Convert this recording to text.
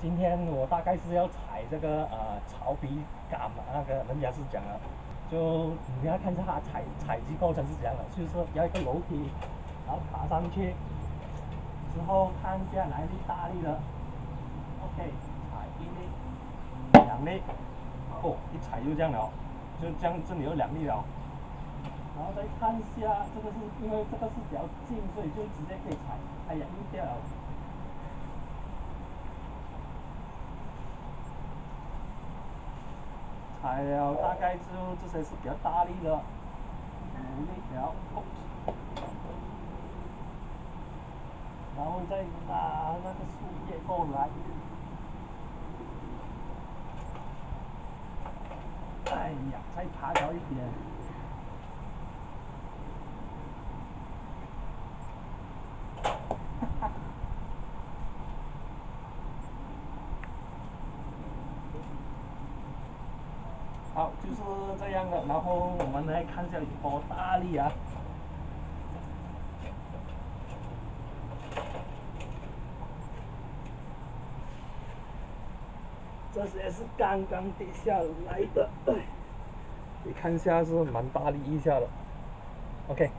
今天我大概是要踩这个呃草皮杆嘛，那个人家是讲了，就你要看一下它采采集过程是怎样的，就是说要一个楼梯，然后爬上去，之后看下来力大力的，OK，踩一粒，两粒，哦，一踩就这样了，就这样这里有两粒了，然后再看一下这个是因为这个是比较近，所以就直接可以踩，哎呀硬掉了。哎呀大概就这些是比较大力的，五力了，然后再拿那个树叶过来，哎呀，再爬高一点，好，就是这样的，然后我们来看一下有多大力啊！这些是刚刚跌下来的，你看一下是蛮大力一下的，OK。